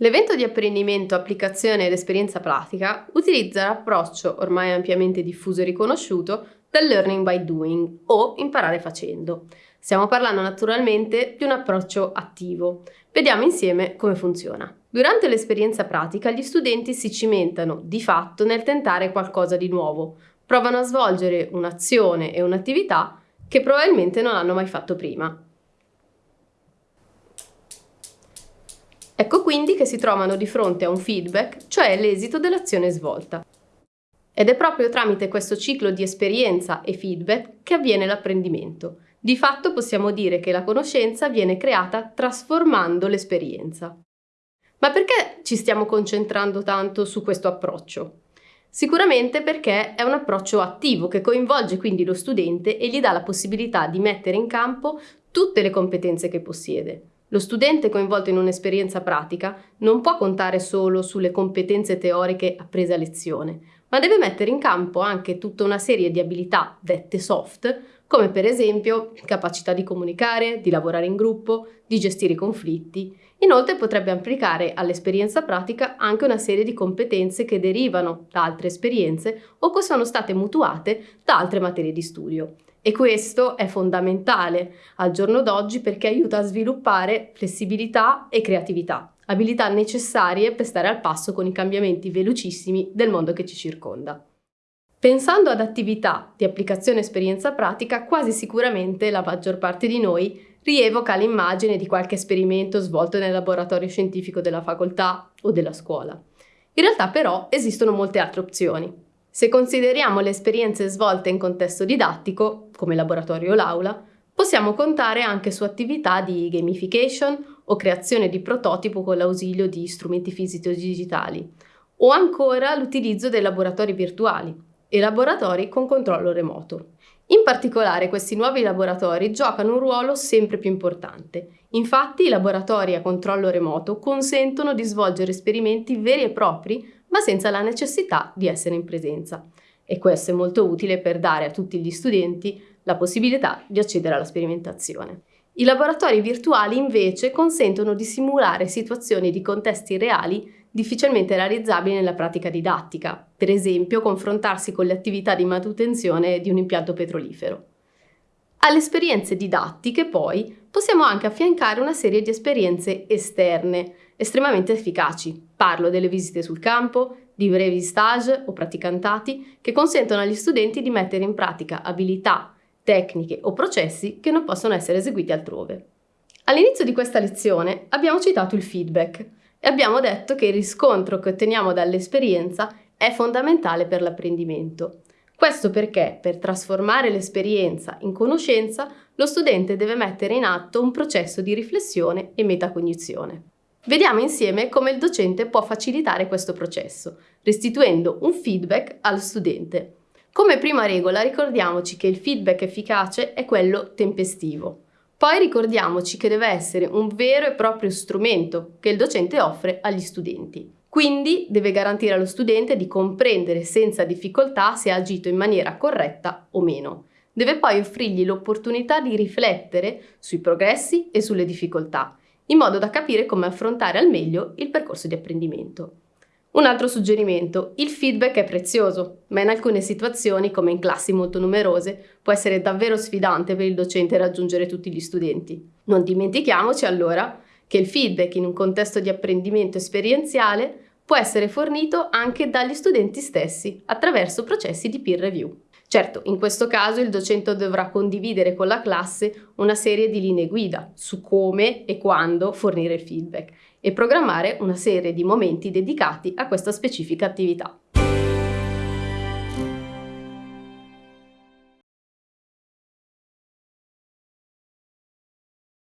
L'evento di apprendimento, applicazione ed esperienza pratica utilizza l'approccio ormai ampiamente diffuso e riconosciuto del learning by doing o imparare facendo. Stiamo parlando naturalmente di un approccio attivo. Vediamo insieme come funziona. Durante l'esperienza pratica gli studenti si cimentano di fatto nel tentare qualcosa di nuovo, provano a svolgere un'azione e un'attività che probabilmente non hanno mai fatto prima. Ecco quindi che si trovano di fronte a un feedback, cioè l'esito dell'azione svolta. Ed è proprio tramite questo ciclo di esperienza e feedback che avviene l'apprendimento. Di fatto possiamo dire che la conoscenza viene creata trasformando l'esperienza. Ma perché ci stiamo concentrando tanto su questo approccio? Sicuramente perché è un approccio attivo che coinvolge quindi lo studente e gli dà la possibilità di mettere in campo tutte le competenze che possiede. Lo studente coinvolto in un'esperienza pratica non può contare solo sulle competenze teoriche apprese a lezione, ma deve mettere in campo anche tutta una serie di abilità dette soft, come per esempio capacità di comunicare, di lavorare in gruppo, di gestire i conflitti. Inoltre potrebbe applicare all'esperienza pratica anche una serie di competenze che derivano da altre esperienze o che sono state mutuate da altre materie di studio. E questo è fondamentale al giorno d'oggi perché aiuta a sviluppare flessibilità e creatività, abilità necessarie per stare al passo con i cambiamenti velocissimi del mondo che ci circonda. Pensando ad attività di applicazione esperienza pratica, quasi sicuramente la maggior parte di noi rievoca l'immagine di qualche esperimento svolto nel laboratorio scientifico della facoltà o della scuola. In realtà però esistono molte altre opzioni. Se consideriamo le esperienze svolte in contesto didattico, come laboratorio o l'aula, possiamo contare anche su attività di gamification o creazione di prototipo con l'ausilio di strumenti fisici o digitali, o ancora l'utilizzo dei laboratori virtuali e laboratori con controllo remoto. In particolare questi nuovi laboratori giocano un ruolo sempre più importante. Infatti i laboratori a controllo remoto consentono di svolgere esperimenti veri e propri ma senza la necessità di essere in presenza. E questo è molto utile per dare a tutti gli studenti la possibilità di accedere alla sperimentazione. I laboratori virtuali invece consentono di simulare situazioni di contesti reali difficilmente realizzabili nella pratica didattica, per esempio confrontarsi con le attività di manutenzione di un impianto petrolifero. Alle esperienze didattiche, poi, possiamo anche affiancare una serie di esperienze esterne, estremamente efficaci. Parlo delle visite sul campo, di brevi stage o praticantati che consentono agli studenti di mettere in pratica abilità, tecniche o processi che non possono essere eseguiti altrove. All'inizio di questa lezione abbiamo citato il feedback e abbiamo detto che il riscontro che otteniamo dall'esperienza è fondamentale per l'apprendimento. Questo perché per trasformare l'esperienza in conoscenza lo studente deve mettere in atto un processo di riflessione e metacognizione. Vediamo insieme come il docente può facilitare questo processo, restituendo un feedback al studente. Come prima regola ricordiamoci che il feedback efficace è quello tempestivo. Poi ricordiamoci che deve essere un vero e proprio strumento che il docente offre agli studenti. Quindi deve garantire allo studente di comprendere senza difficoltà se ha agito in maniera corretta o meno. Deve poi offrirgli l'opportunità di riflettere sui progressi e sulle difficoltà in modo da capire come affrontare al meglio il percorso di apprendimento. Un altro suggerimento, il feedback è prezioso, ma in alcune situazioni, come in classi molto numerose, può essere davvero sfidante per il docente raggiungere tutti gli studenti. Non dimentichiamoci allora che il feedback in un contesto di apprendimento esperienziale può essere fornito anche dagli studenti stessi attraverso processi di peer review. Certo, in questo caso il docente dovrà condividere con la classe una serie di linee guida su come e quando fornire il feedback e programmare una serie di momenti dedicati a questa specifica attività.